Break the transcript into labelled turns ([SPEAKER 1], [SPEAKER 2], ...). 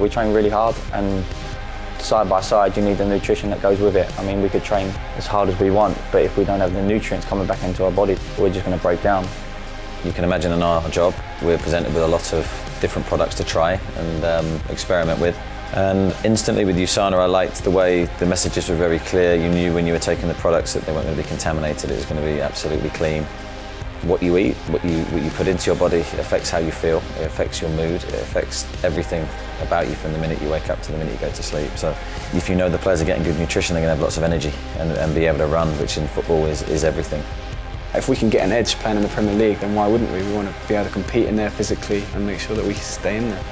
[SPEAKER 1] We train really hard and side by side you need the nutrition that goes with it. I mean we could train as hard as we want but if we don't have the nutrients coming back into our body we're just going to break down.
[SPEAKER 2] You can imagine in our job we're presented with a lot of different products to try and um, experiment with. And instantly with USANA I liked the way the messages were very clear. You knew when you were taking the products that they weren't going to be contaminated, it was going to be absolutely clean. What you eat, what you, what you put into your body affects how you feel, it affects your mood, it affects everything about you from the minute you wake up to the minute you go to sleep. So if you know the players are getting good nutrition, they're going to have lots of energy and, and be able to run, which in football is, is everything.
[SPEAKER 3] If we can get an edge playing in the Premier League, then why wouldn't we? We want to be able to compete in there physically and make sure that we stay in there.